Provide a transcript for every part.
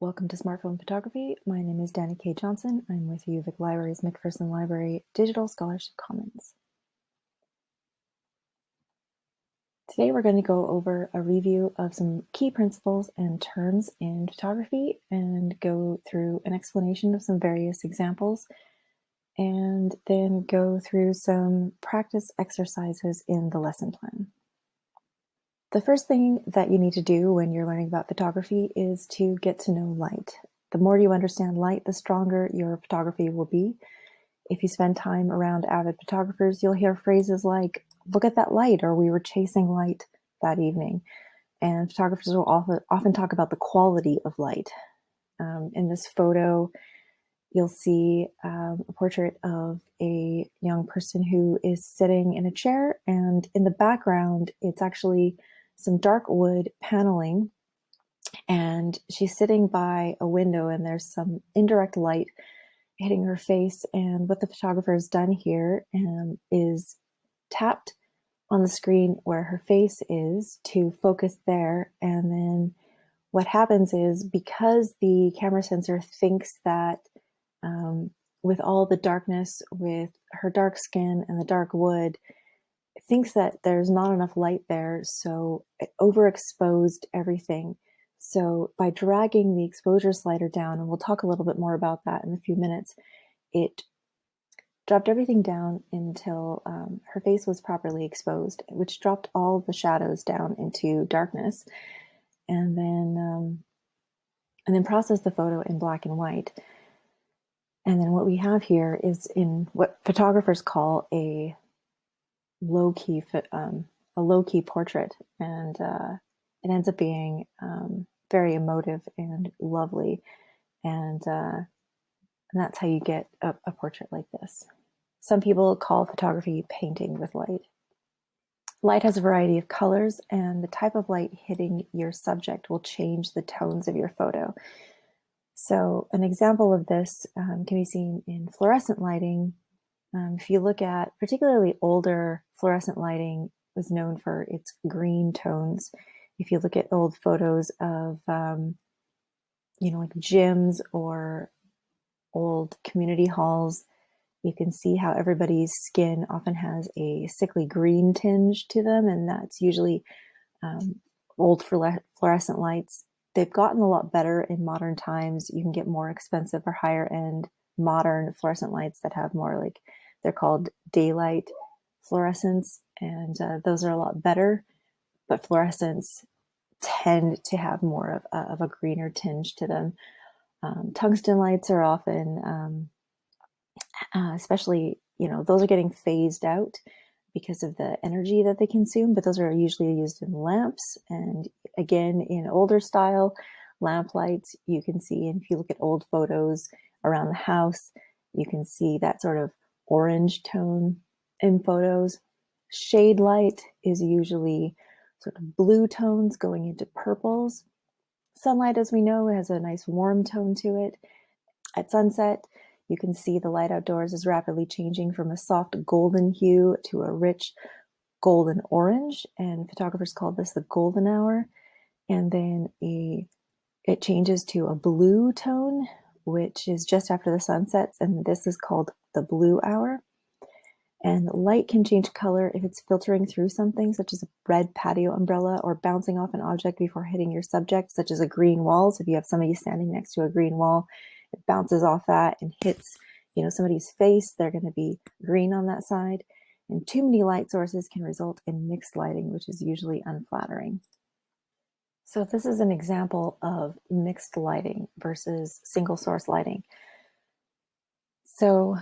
Welcome to Smartphone Photography. My name is Danny K. Johnson. I'm with UVic Libraries McPherson Library Digital Scholarship Commons. Today we're going to go over a review of some key principles and terms in photography and go through an explanation of some various examples and then go through some practice exercises in the lesson plan. The first thing that you need to do when you're learning about photography is to get to know light. The more you understand light, the stronger your photography will be. If you spend time around avid photographers, you'll hear phrases like, look at that light, or we were chasing light that evening. And photographers will often, often talk about the quality of light. Um, in this photo, you'll see um, a portrait of a young person who is sitting in a chair, and in the background, it's actually some dark wood paneling and she's sitting by a window and there's some indirect light hitting her face and what the photographer has done here um, is tapped on the screen where her face is to focus there and then what happens is because the camera sensor thinks that um, with all the darkness with her dark skin and the dark wood thinks that there's not enough light there, so it overexposed everything. So by dragging the exposure slider down, and we'll talk a little bit more about that in a few minutes, it dropped everything down until um, her face was properly exposed, which dropped all the shadows down into darkness, and then um, and then processed the photo in black and white. And then what we have here is in what photographers call a low key um, a low key portrait, and uh, it ends up being um, very emotive and lovely, and uh, and that's how you get a, a portrait like this. Some people call photography painting with light. Light has a variety of colors, and the type of light hitting your subject will change the tones of your photo. So, an example of this um, can be seen in fluorescent lighting, um, if you look at particularly older fluorescent lighting was known for its green tones. If you look at old photos of, um, you know, like gyms or old community halls, you can see how everybody's skin often has a sickly green tinge to them, and that's usually um, old fluorescent lights. They've gotten a lot better in modern times. You can get more expensive or higher end modern fluorescent lights that have more like they're called daylight fluorescents, and uh, those are a lot better. But fluorescents tend to have more of, uh, of a greener tinge to them. Um, tungsten lights are often, um, uh, especially, you know, those are getting phased out because of the energy that they consume, but those are usually used in lamps. And again, in older style lamp lights, you can see, and if you look at old photos around the house, you can see that sort of orange tone in photos. Shade light is usually sort of blue tones going into purples. Sunlight, as we know, has a nice warm tone to it. At sunset, you can see the light outdoors is rapidly changing from a soft golden hue to a rich golden orange, and photographers call this the golden hour. And then a it changes to a blue tone, which is just after the sun sets, and this is called the blue hour. And light can change color if it's filtering through something, such as a red patio umbrella, or bouncing off an object before hitting your subject, such as a green wall. So if you have somebody standing next to a green wall, it bounces off that and hits, you know, somebody's face. They're going to be green on that side. And too many light sources can result in mixed lighting, which is usually unflattering. So this is an example of mixed lighting versus single source lighting. So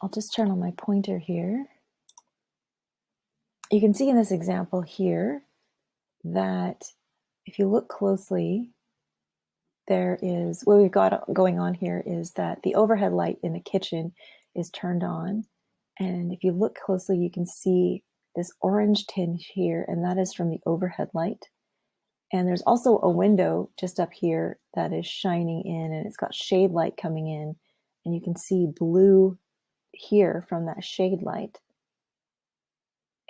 I'll just turn on my pointer here. You can see in this example here that if you look closely, there is, what we've got going on here is that the overhead light in the kitchen is turned on. And if you look closely, you can see this orange tinge here, and that is from the overhead light. And there's also a window just up here that is shining in and it's got shade light coming in. And you can see blue here from that shade light.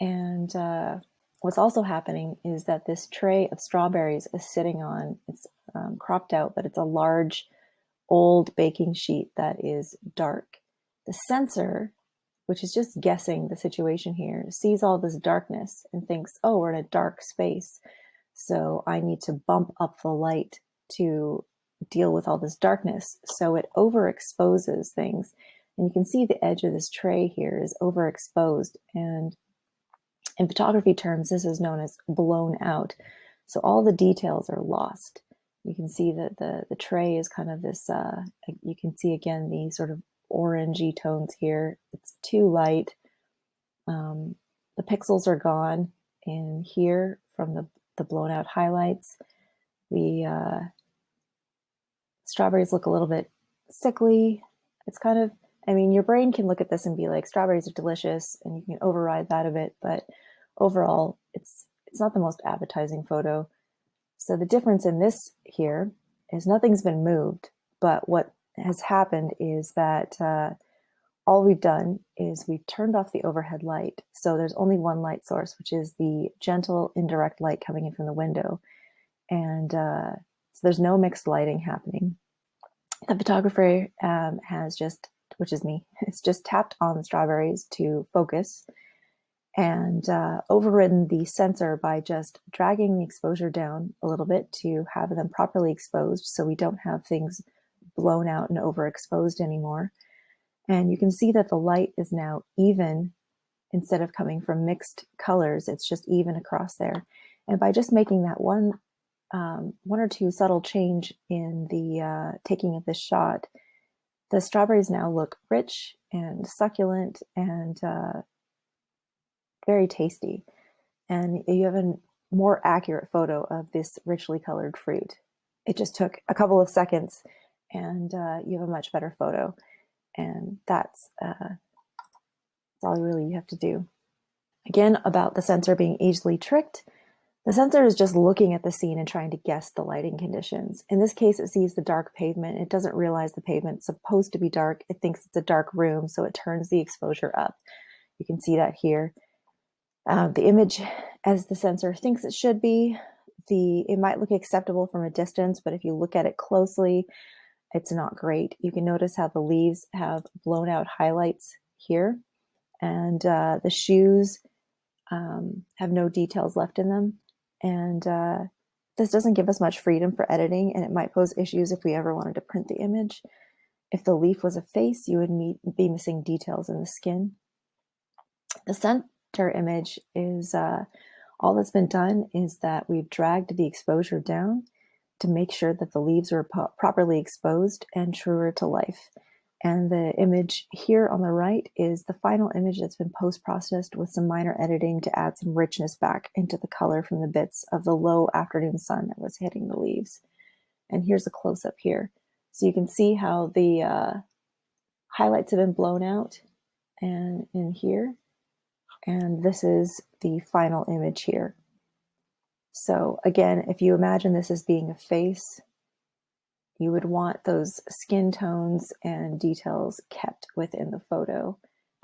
And uh, what's also happening is that this tray of strawberries is sitting on, it's um, cropped out, but it's a large old baking sheet that is dark. The sensor, which is just guessing the situation here, sees all this darkness and thinks, oh, we're in a dark space. So I need to bump up the light to deal with all this darkness. So it overexposes things. And you can see the edge of this tray here is overexposed. And in photography terms, this is known as blown out. So all the details are lost. You can see that the, the tray is kind of this, uh, you can see again the sort of orangey tones here. It's too light. Um, the pixels are gone. And here from the, the blown out highlights, the uh, strawberries look a little bit sickly. It's kind of, I mean, your brain can look at this and be like, strawberries are delicious, and you can override that a bit, but overall, it's it's not the most appetizing photo. So the difference in this here is nothing's been moved, but what has happened is that uh, all we've done is we've turned off the overhead light. So there's only one light source, which is the gentle indirect light coming in from the window. And uh, so there's no mixed lighting happening. The photographer um, has just, which is me, has just tapped on the strawberries to focus and uh, overridden the sensor by just dragging the exposure down a little bit to have them properly exposed so we don't have things blown out and overexposed anymore. And you can see that the light is now even instead of coming from mixed colors, it's just even across there. And by just making that one, um, one or two subtle change in the uh, taking of this shot, the strawberries now look rich and succulent and uh, very tasty. And you have a more accurate photo of this richly colored fruit. It just took a couple of seconds and uh, you have a much better photo. And that's, uh, that's all really you have to do. Again, about the sensor being easily tricked, the sensor is just looking at the scene and trying to guess the lighting conditions. In this case, it sees the dark pavement. It doesn't realize the pavement's supposed to be dark. It thinks it's a dark room, so it turns the exposure up. You can see that here uh, the image as the sensor thinks it should be. The It might look acceptable from a distance, but if you look at it closely, it's not great. You can notice how the leaves have blown out highlights here, and uh, the shoes um, have no details left in them. And uh, this doesn't give us much freedom for editing, and it might pose issues if we ever wanted to print the image. If the leaf was a face, you would meet, be missing details in the skin. The, center image is uh, all that's been done is that we've dragged the exposure down to make sure that the leaves are properly exposed and truer to life. And the image here on the right is the final image that's been post-processed with some minor editing to add some richness back into the color from the bits of the low afternoon sun that was hitting the leaves. And here's a close-up here. So you can see how the uh, highlights have been blown out and in here and this is the final image here. So again, if you imagine this as being a face, you would want those skin tones and details kept within the photo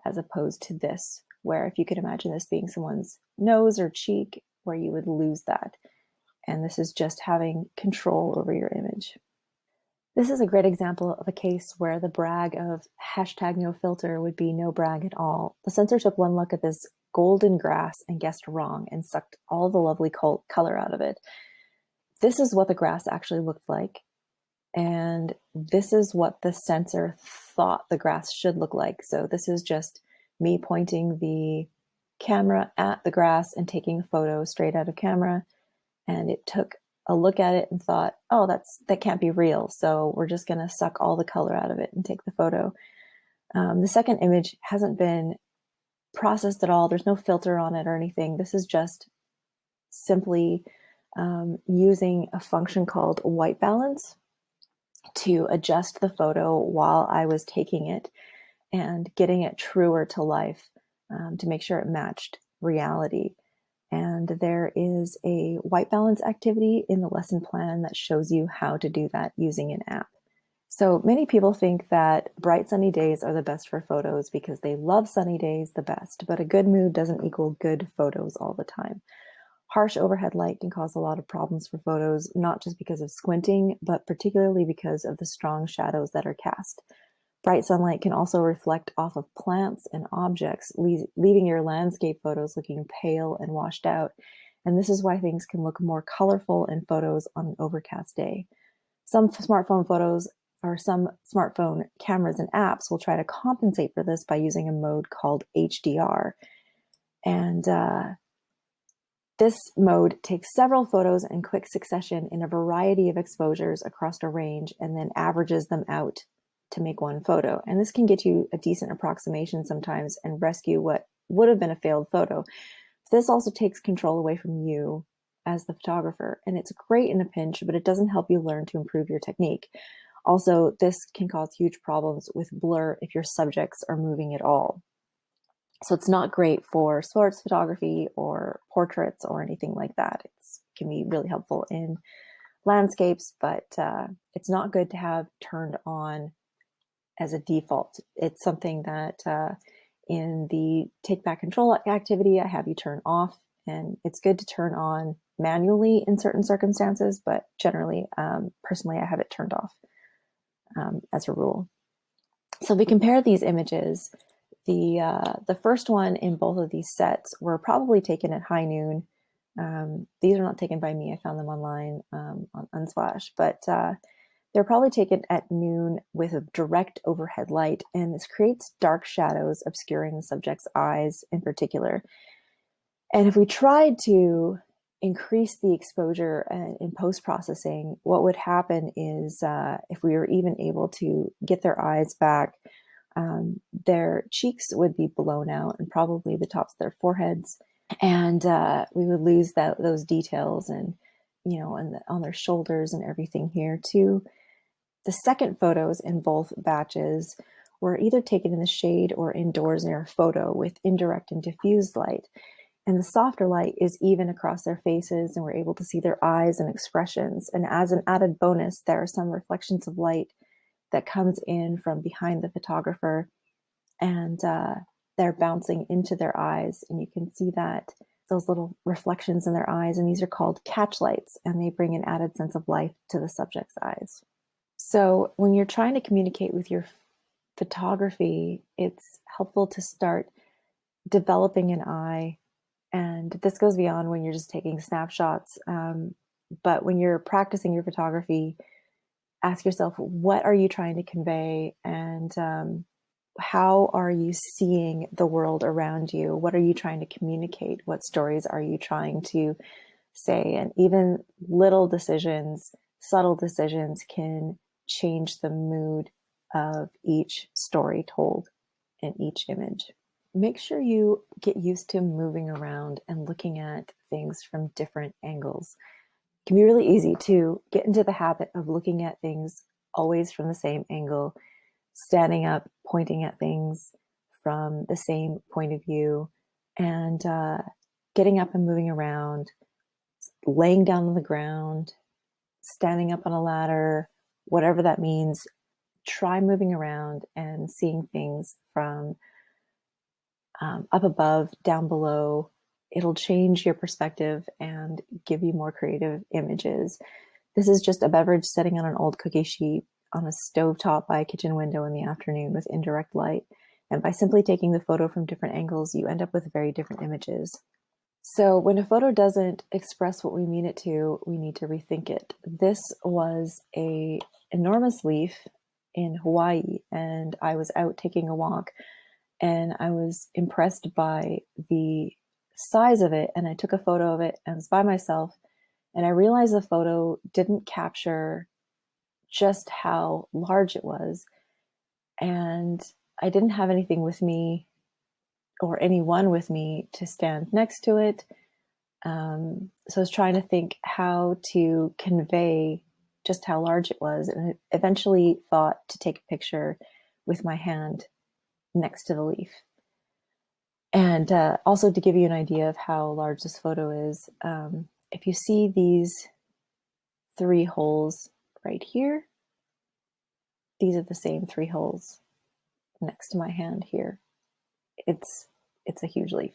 as opposed to this, where if you could imagine this being someone's nose or cheek, where you would lose that. And this is just having control over your image. This is a great example of a case where the brag of hashtag no filter would be no brag at all. The sensor took one look at this golden grass and guessed wrong and sucked all the lovely color out of it. This is what the grass actually looked like. And this is what the sensor thought the grass should look like. So this is just me pointing the camera at the grass and taking a photo straight out of camera. And it took a look at it and thought, oh, that's that can't be real. So we're just going to suck all the color out of it and take the photo. Um, the second image hasn't been processed at all. There's no filter on it or anything. This is just simply um, using a function called white balance to adjust the photo while I was taking it and getting it truer to life um, to make sure it matched reality. And there is a white balance activity in the lesson plan that shows you how to do that using an app. So many people think that bright sunny days are the best for photos because they love sunny days the best, but a good mood doesn't equal good photos all the time. Harsh overhead light can cause a lot of problems for photos, not just because of squinting, but particularly because of the strong shadows that are cast. Bright sunlight can also reflect off of plants and objects, leaving your landscape photos looking pale and washed out. And this is why things can look more colorful in photos on an overcast day. Some smartphone photos or some smartphone cameras and apps will try to compensate for this by using a mode called HDR. And uh, this mode takes several photos in quick succession in a variety of exposures across a range and then averages them out to make one photo. And this can get you a decent approximation sometimes and rescue what would have been a failed photo. This also takes control away from you as the photographer. And it's great in a pinch, but it doesn't help you learn to improve your technique. Also, this can cause huge problems with blur if your subjects are moving at all. So it's not great for sports photography or portraits or anything like that. It can be really helpful in landscapes, but uh, it's not good to have turned on as a default. It's something that uh, in the take back control activity, I have you turn off and it's good to turn on manually in certain circumstances, but generally, um, personally, I have it turned off um, as a rule. So we compare these images. The, uh, the first one in both of these sets were probably taken at high noon. Um, these are not taken by me. I found them online um, on Unsplash, but uh, they're probably taken at noon with a direct overhead light, and this creates dark shadows obscuring the subject's eyes in particular. And if we tried to increase the exposure in post-processing, what would happen is uh, if we were even able to get their eyes back, um, their cheeks would be blown out and probably the tops of their foreheads. And uh, we would lose that, those details and, you know, and the, on their shoulders and everything here too. The second photos in both batches were either taken in the shade or indoors near a photo with indirect and diffused light. And the softer light is even across their faces and we're able to see their eyes and expressions. And as an added bonus, there are some reflections of light that comes in from behind the photographer and uh, they're bouncing into their eyes. And you can see that those little reflections in their eyes. And these are called catch lights and they bring an added sense of life to the subject's eyes. So when you're trying to communicate with your photography, it's helpful to start developing an eye. And this goes beyond when you're just taking snapshots. Um, but when you're practicing your photography, ask yourself, what are you trying to convey? And um, how are you seeing the world around you? What are you trying to communicate? What stories are you trying to say? And even little decisions, subtle decisions can change the mood of each story told in each image. Make sure you get used to moving around and looking at things from different angles. It can be really easy to get into the habit of looking at things always from the same angle, standing up, pointing at things from the same point of view, and uh, getting up and moving around, laying down on the ground, standing up on a ladder, whatever that means, try moving around and seeing things from um, up above, down below. It'll change your perspective and give you more creative images. This is just a beverage sitting on an old cookie sheet on a stove top by a kitchen window in the afternoon with indirect light. And by simply taking the photo from different angles, you end up with very different images. So when a photo doesn't express what we mean it to, we need to rethink it. This was a enormous leaf in Hawaii and I was out taking a walk and I was impressed by the size of it and I took a photo of it and was by myself and I realized the photo didn't capture just how large it was and I didn't have anything with me or anyone with me to stand next to it. Um, so I was trying to think how to convey just how large it was and I eventually thought to take a picture with my hand next to the leaf. And uh, also to give you an idea of how large this photo is, um, if you see these three holes right here, these are the same three holes next to my hand here. It's, it's a huge leaf.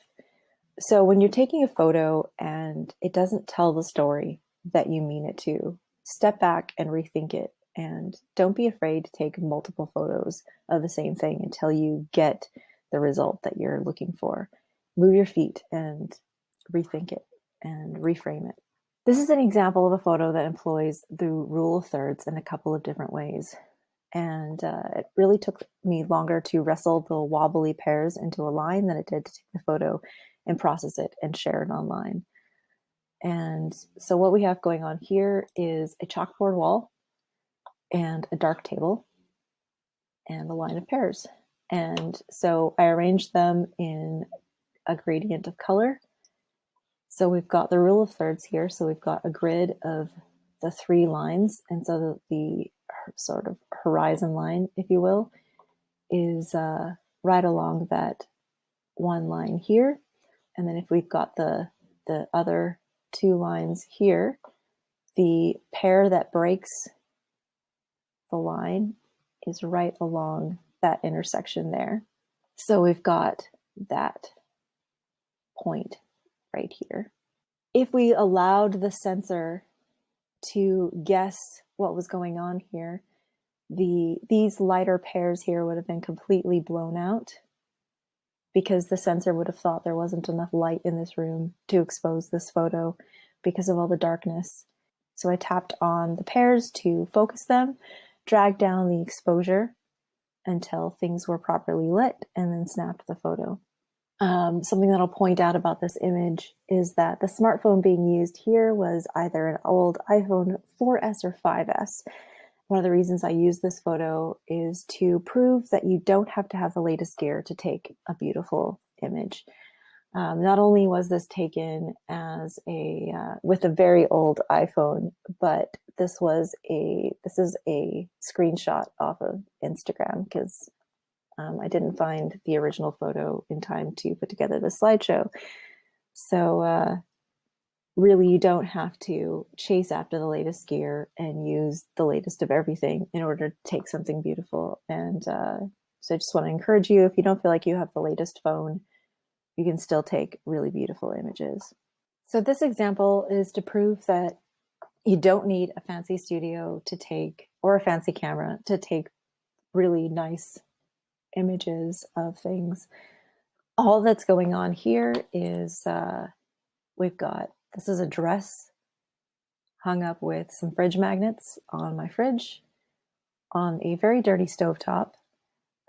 so when you're taking a photo and it doesn't tell the story that you mean it to, step back and rethink it. And don't be afraid to take multiple photos of the same thing until you get the result that you're looking for. Move your feet and rethink it and reframe it. This is an example of a photo that employs the rule of thirds in a couple of different ways. And uh, it really took me longer to wrestle the wobbly pears into a line than it did to take the photo and process it and share it online. And so what we have going on here is a chalkboard wall and a dark table and a line of pears. And so I arranged them in a gradient of color. So we've got the rule of thirds here. So we've got a grid of the three lines. And so the, the sort of horizon line, if you will, is uh, right along that one line here. And then if we've got the, the other two lines here, the pear that breaks the line is right along that intersection there. So we've got that point right here. If we allowed the sensor to guess what was going on here, the these lighter pears here would have been completely blown out because the sensor would have thought there wasn't enough light in this room to expose this photo because of all the darkness. So I tapped on the pears to focus them, dragged down the exposure until things were properly lit, and then snapped the photo. Um, something that I'll point out about this image is that the smartphone being used here was either an old iPhone 4S or 5S. One of the reasons I use this photo is to prove that you don't have to have the latest gear to take a beautiful image. Um, not only was this taken as a uh, with a very old iPhone, but this was a this is a screenshot off of Instagram because um, I didn't find the original photo in time to put together the slideshow. So uh, really you don't have to chase after the latest gear and use the latest of everything in order to take something beautiful. And uh, so I just want to encourage you, if you don't feel like you have the latest phone, you can still take really beautiful images. So this example is to prove that you don't need a fancy studio to take, or a fancy camera to take really nice images of things. All that's going on here is uh, we've got this is a dress hung up with some fridge magnets on my fridge on a very dirty stovetop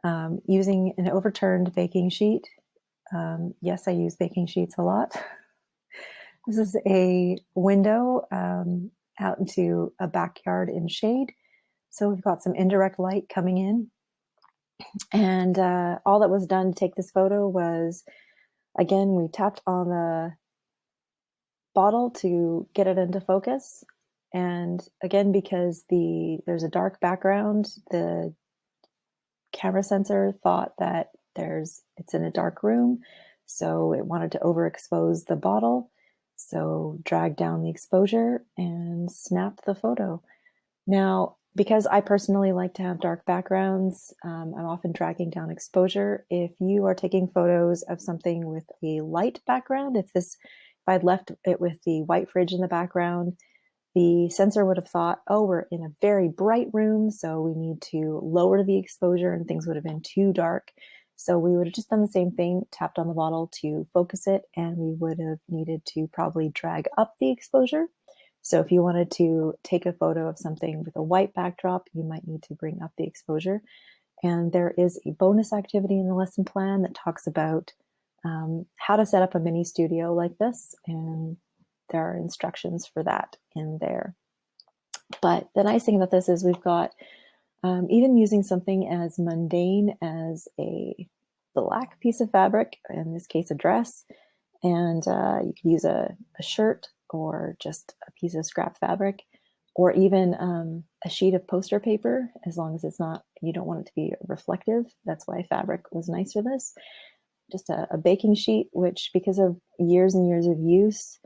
um, using an overturned baking sheet. Um, yes, I use baking sheets a lot. this is a window um, out into a backyard in shade. So we've got some indirect light coming in. And uh, all that was done to take this photo was, again, we tapped on the bottle to get it into focus. And again, because the there's a dark background, the camera sensor thought that there's it's in a dark room, so it wanted to overexpose the bottle. So drag down the exposure and snap the photo. Now, because I personally like to have dark backgrounds, um, I'm often dragging down exposure. If you are taking photos of something with a light background, if this if I'd left it with the white fridge in the background, the sensor would have thought, oh, we're in a very bright room, so we need to lower the exposure and things would have been too dark. So we would have just done the same thing, tapped on the bottle to focus it, and we would have needed to probably drag up the exposure. So if you wanted to take a photo of something with a white backdrop, you might need to bring up the exposure. And there is a bonus activity in the lesson plan that talks about um, how to set up a mini studio like this. And there are instructions for that in there. But the nice thing about this is we've got um, even using something as mundane as a black piece of fabric, in this case a dress, and uh, you could use a, a, shirt or just a piece of scrap fabric, or even um, a sheet of poster paper, as long as it's not, you don't want it to be reflective. That's why fabric was nice for this just a, a, baking sheet, which because of years and years of use,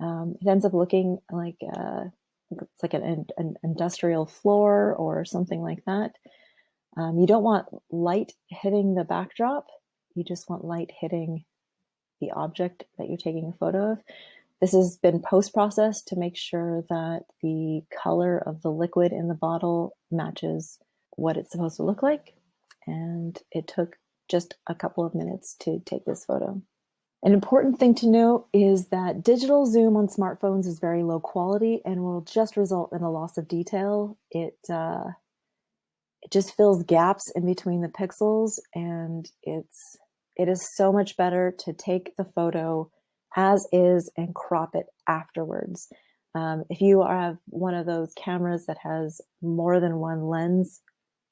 um, it ends up looking like uh, it's like an, an, industrial floor or something like that. Um, you don't want light hitting the backdrop. You just want light hitting the object that you're taking a photo of. This has been post-processed to make sure that the color of the liquid in the bottle matches what it's supposed to look like. And it took just a couple of minutes to take this photo. An important thing to note is that digital zoom on smartphones is very low quality and will just result in a loss of detail. It, uh, it just fills gaps in between the pixels and it's it is so much better to take the photo as is and crop it afterwards. Um, if you have one of those cameras that has more than one lens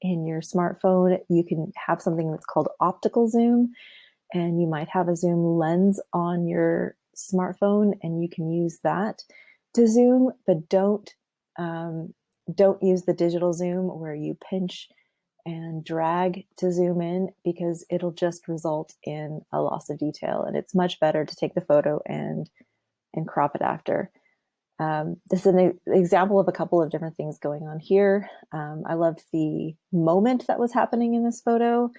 in your smartphone, you can have something that's called optical zoom, and you might have a zoom lens on your smartphone, and you can use that to zoom, but don't um, don't use the digital zoom where you pinch and drag to zoom in because it'll just result in a loss of detail and it's much better to take the photo and and crop it after. Um, this is an example of a couple of different things going on here. Um, I loved the moment that was happening in this photo,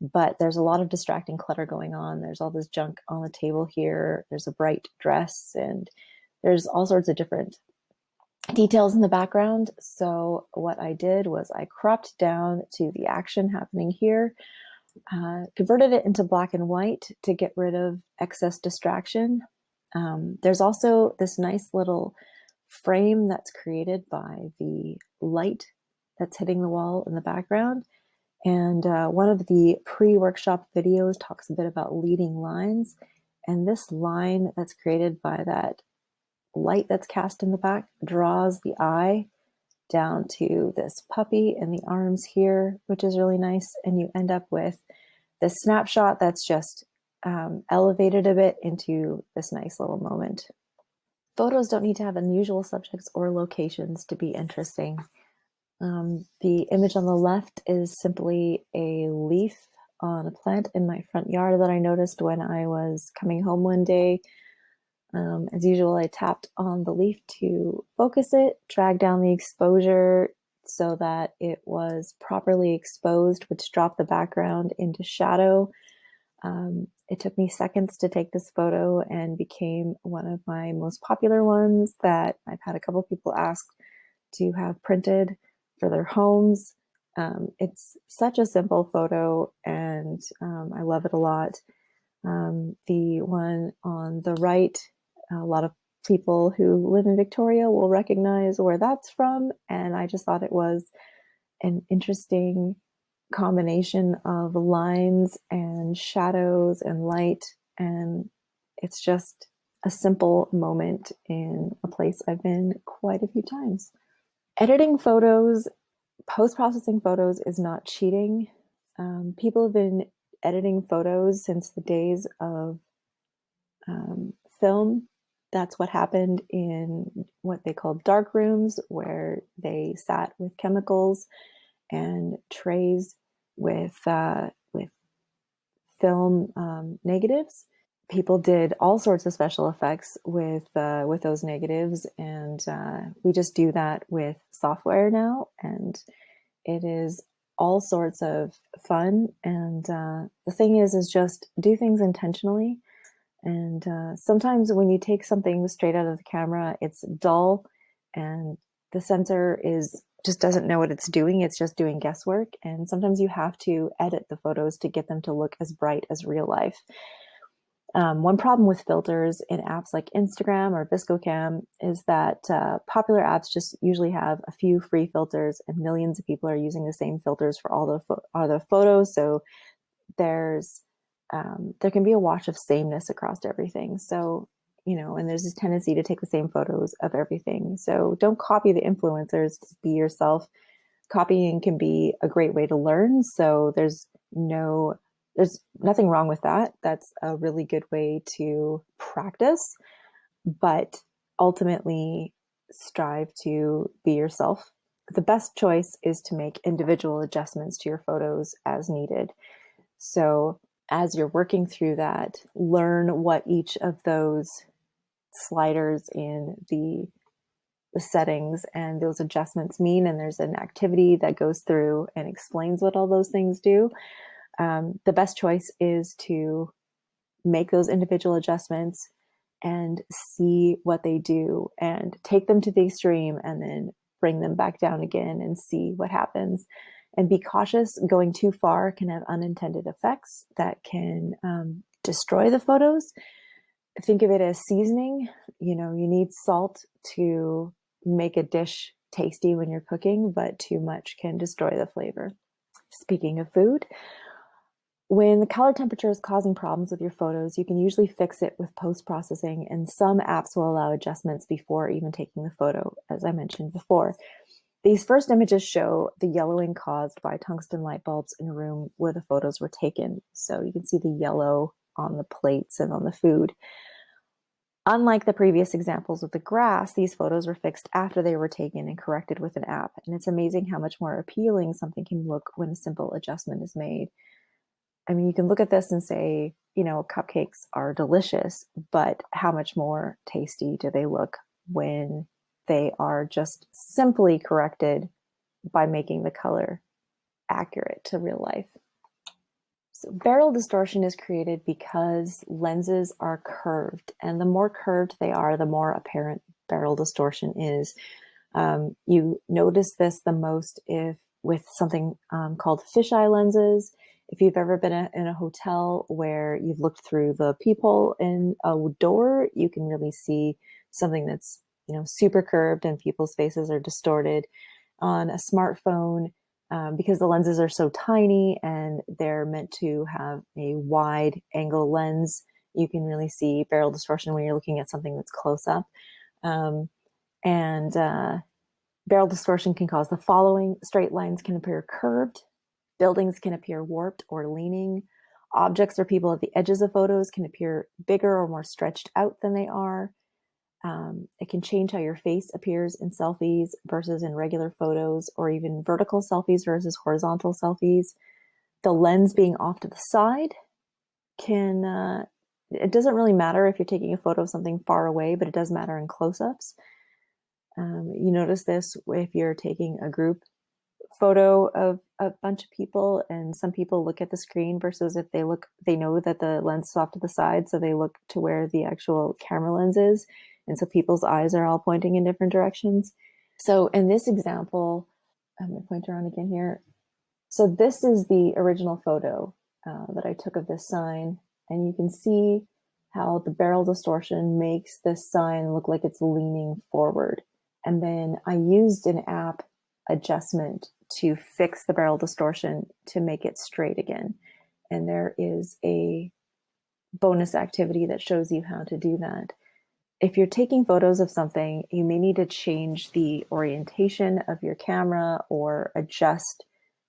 but there's a lot of distracting clutter going on. There's all this junk on the table here. There's a bright dress and there's all sorts of different details in the background. So what I did was I cropped down to the action happening here, uh, converted it into black and white to get rid of excess distraction. Um, there's also this nice little frame that's created by the light that's hitting the wall in the background. And uh, one of the pre-workshop videos talks a bit about leading lines. And this line that's created by that light that's cast in the back draws the eye down to this puppy and the arms here, which is really nice. And you end up with this snapshot that's just um, elevated a bit into this nice little moment. Photos don't need to have unusual subjects or locations to be interesting. Um, the image on the left is simply a leaf on a plant in my front yard that I noticed when I was coming home one day um, as usual, I tapped on the leaf to focus it, drag down the exposure so that it was properly exposed, which dropped the background into shadow. Um, it took me seconds to take this photo and became one of my most popular ones that I've had a couple people ask to have printed for their homes. Um, it's such a simple photo and um, I love it a lot. Um, the one on the right a lot of people who live in Victoria will recognize where that's from. And I just thought it was an interesting combination of lines and shadows and light. And it's just a simple moment in a place I've been quite a few times. Editing photos, post-processing photos is not cheating. Um, people have been editing photos since the days of um, film that's what happened in what they called dark rooms, where they sat with chemicals and trays with uh, with film um, negatives. People did all sorts of special effects with uh, with those negatives, and uh, we just do that with software now, and it is all sorts of fun. And uh, the thing is, is just do things intentionally and uh, sometimes when you take something straight out of the camera, it's dull and the sensor is just doesn't know what it's doing. It's just doing guesswork. And sometimes you have to edit the photos to get them to look as bright as real life. Um, one problem with filters in apps like Instagram or VSCO Cam is that uh, popular apps just usually have a few free filters and millions of people are using the same filters for all the, all the photos. So there's um, there can be a wash of sameness across everything. So, you know, and there's this tendency to take the same photos of everything. So don't copy the influencers, be yourself. Copying can be a great way to learn. So there's no, there's nothing wrong with that. That's a really good way to practice, but ultimately strive to be yourself. The best choice is to make individual adjustments to your photos as needed. So as you're working through that, learn what each of those sliders in the, settings and those adjustments mean. And there's an activity that goes through and explains what all those things do. Um, the best choice is to make those individual adjustments and see what they do and take them to the extreme and then bring them back down again and see what happens. And be cautious, going too far can have unintended effects that can um, destroy the photos. Think of it as seasoning. You know, you need salt to make a dish tasty when you're cooking, but too much can destroy the flavor. Speaking of food, when the color temperature is causing problems with your photos, you can usually fix it with post-processing and some apps will allow adjustments before even taking the photo, as I mentioned before. These first images show the yellowing caused by tungsten light bulbs in a room where the photos were taken. So you can see the yellow on the plates and on the food. Unlike the previous examples with the grass, these photos were fixed after they were taken and corrected with an app. And it's amazing how much more appealing something can look when a simple adjustment is made. I mean, you can look at this and say, you know, cupcakes are delicious, but how much more tasty do they look when they are just simply corrected by making the color accurate to real life? So barrel distortion is created because lenses are curved, and the more curved they are, the more apparent barrel distortion is. Um, you notice this the most if with something um, called fisheye lenses if you've ever been a, in a hotel where you've looked through the peephole in a door, you can really see something that's you know super curved and people's faces are distorted. On a smartphone, um, because the lenses are so tiny and they're meant to have a wide angle lens, you can really see barrel distortion when you're looking at something that's close up. Um, and uh, barrel distortion can cause the following. Straight lines can appear curved Buildings can appear warped or leaning. Objects or people at the edges of photos can appear bigger or more stretched out than they are. Um, it can change how your face appears in selfies versus in regular photos, or even vertical selfies versus horizontal selfies. The lens being off to the side can, uh, it doesn't really matter if you're taking a photo of something far away, but it does matter in close ups. Um, you notice this if you're taking a group photo of a bunch of people and some people look at the screen versus if they look they know that the lens is off to the side so they look to where the actual camera lens is and so people's eyes are all pointing in different directions. So in this example i'm going to point around again here. So this is the original photo uh, that i took of this sign and you can see how the barrel distortion makes this sign look like it's leaning forward. And then i used an app adjustment to fix the barrel distortion to make it straight again. And there is a bonus activity that shows you how to do that. If you're taking photos of something, you may need to change the orientation of your camera or adjust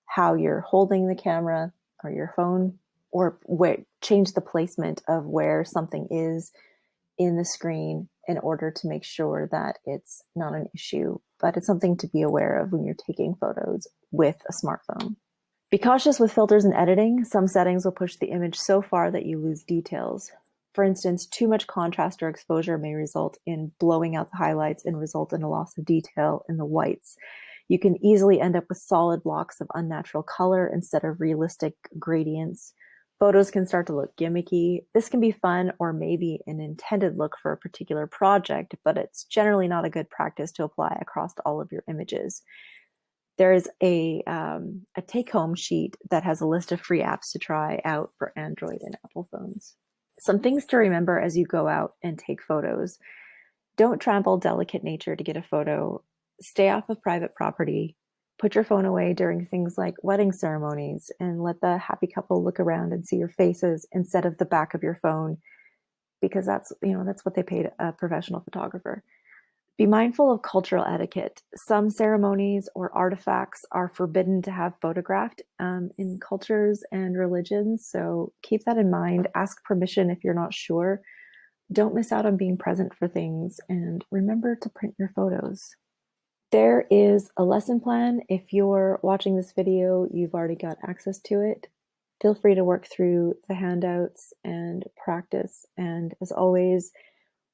how you're holding the camera or your phone or where, change the placement of where something is in the screen in order to make sure that it's not an issue, but it's something to be aware of when you're taking photos with a smartphone. Be cautious with filters and editing. Some settings will push the image so far that you lose details. For instance, too much contrast or exposure may result in blowing out the highlights and result in a loss of detail in the whites. You can easily end up with solid blocks of unnatural color instead of realistic gradients Photos can start to look gimmicky. This can be fun or maybe an intended look for a particular project, but it's generally not a good practice to apply across all of your images. There is a, um, a take-home sheet that has a list of free apps to try out for Android and Apple phones. Some things to remember as you go out and take photos. Don't trample delicate nature to get a photo. Stay off of private property put your phone away during things like wedding ceremonies and let the happy couple look around and see your faces instead of the back of your phone because that's you know that's what they paid a professional photographer. Be mindful of cultural etiquette. Some ceremonies or artifacts are forbidden to have photographed um, in cultures and religions so keep that in mind. Ask permission if you're not sure. Don't miss out on being present for things and remember to print your photos there is a lesson plan. If you're watching this video, you've already got access to it. Feel free to work through the handouts and practice. And as always,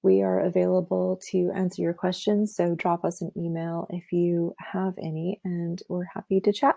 we are available to answer your questions. So drop us an email if you have any, and we're happy to chat.